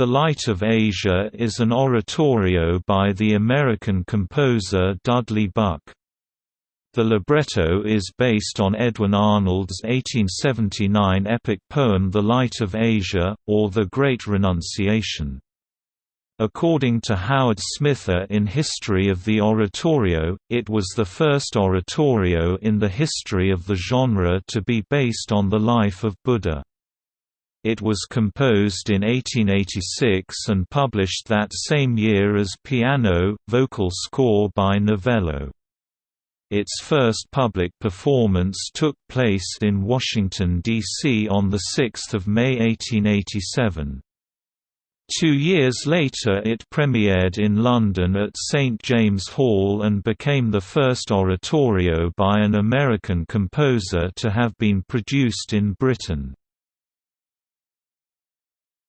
The Light of Asia is an oratorio by the American composer Dudley Buck. The libretto is based on Edwin Arnold's 1879 epic poem The Light of Asia, or The Great Renunciation. According to Howard Smither in History of the Oratorio, it was the first oratorio in the history of the genre to be based on the life of Buddha. It was composed in 1886 and published that same year as piano, vocal score by Novello. Its first public performance took place in Washington, D.C. on 6 May 1887. Two years later it premiered in London at St James Hall and became the first oratorio by an American composer to have been produced in Britain.